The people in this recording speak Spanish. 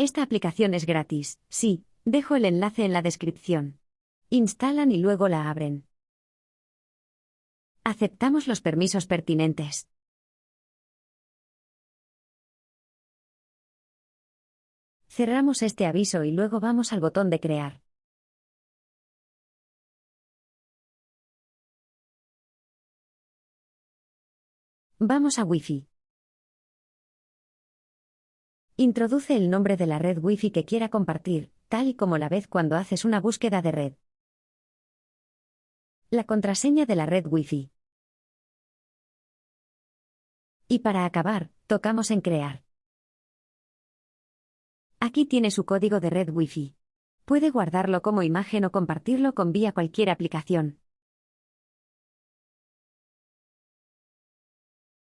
Esta aplicación es gratis, sí, dejo el enlace en la descripción. Instalan y luego la abren. Aceptamos los permisos pertinentes. Cerramos este aviso y luego vamos al botón de crear. Vamos a Wi-Fi. Introduce el nombre de la red Wi-Fi que quiera compartir, tal y como la vez cuando haces una búsqueda de red. La contraseña de la red Wi-Fi. Y para acabar, tocamos en Crear. Aquí tiene su código de red Wi-Fi. Puede guardarlo como imagen o compartirlo con vía cualquier aplicación.